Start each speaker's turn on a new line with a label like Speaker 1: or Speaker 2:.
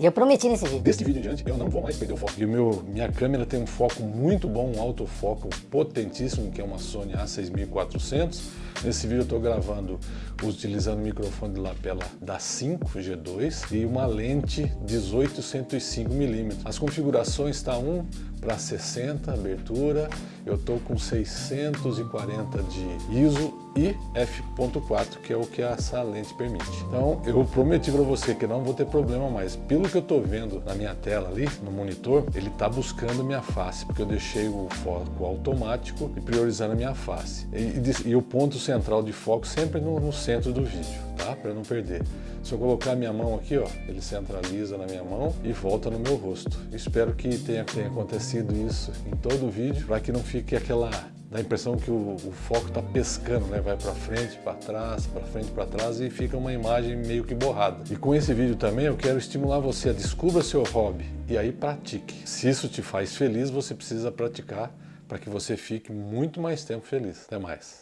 Speaker 1: E eu prometi nesse vídeo.
Speaker 2: Deste vídeo em diante, eu não vou mais perder o foco. E o meu, minha câmera tem um foco muito bom, um autofoco potentíssimo, que é uma Sony a6400. Nesse vídeo eu estou gravando utilizando o microfone de lapela da 5G2 e uma lente 18-105mm. As configurações estão tá 1 para 60 abertura, eu estou com 640 de ISO e f.4, que é o que essa lente permite. Então, eu prometi para você que não vou ter problema mais. Pelo que eu estou vendo na minha tela ali, no monitor, ele está buscando minha face, porque eu deixei o foco automático e priorizando a minha face. E, e, e o ponto central de foco sempre no, no centro do vídeo, tá? Para não perder. Se eu colocar minha mão aqui, ó, ele centraliza na minha mão e volta no meu rosto. Espero que tenha, tenha acontecido isso em todo o vídeo, para que não fique aquela dá a impressão que o, o foco está pescando, né? vai para frente, para trás, para frente, para trás e fica uma imagem meio que borrada. E com esse vídeo também eu quero estimular você a descubra seu hobby e aí pratique. Se isso te faz feliz, você precisa praticar para que você fique muito mais tempo feliz. Até mais.